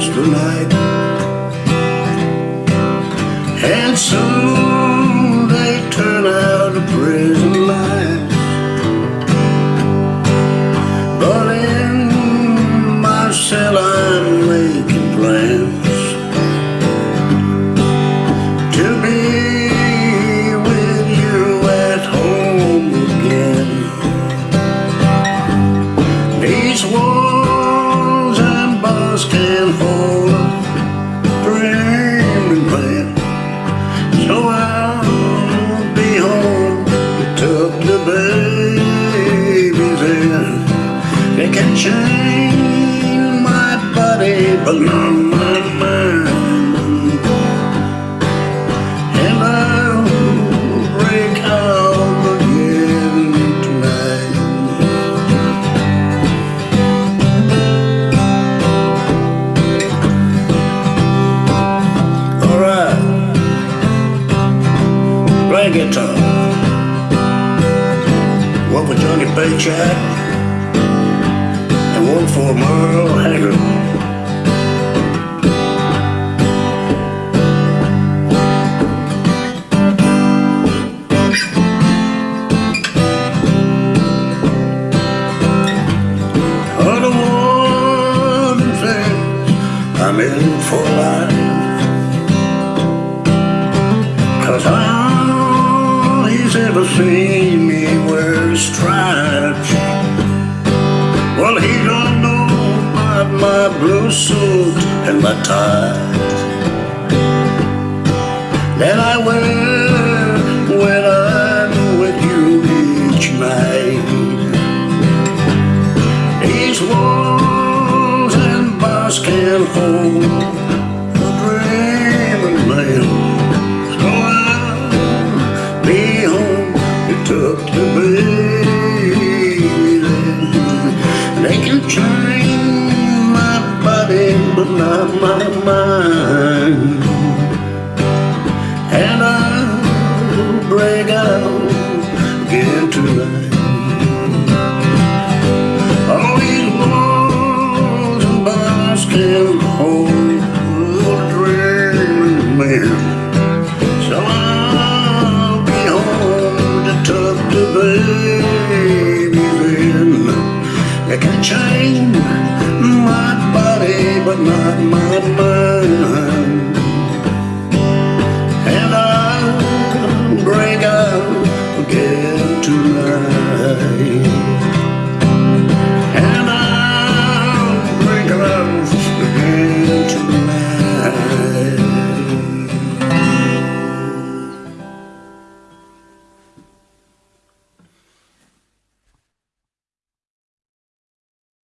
friends tonight And soon they turn out of prison lights But in my cell I Change my body but not my mind And I'll break out again tonight Alright. Play guitar. One for Johnny Paycheck one for Merle Haggard. Other one says I'm in for life. Cause all he's ever seen me wear blue suit and my tie. That I wear when I'm with you each night. These walls and bars can't hold a dreaming man so I'll be home to tuck the baby. In. They can change but not my mind. And I'll break out again tonight. All these walls and bars can hold a dreaming man. So I'll be home to the. They can change I'll